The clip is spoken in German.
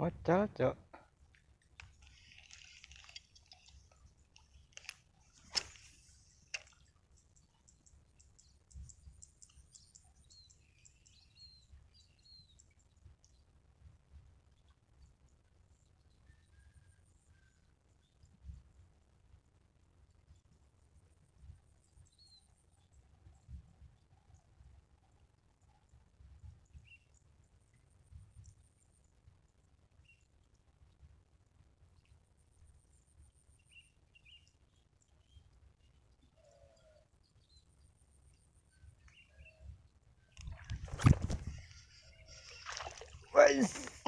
어쩌 Was?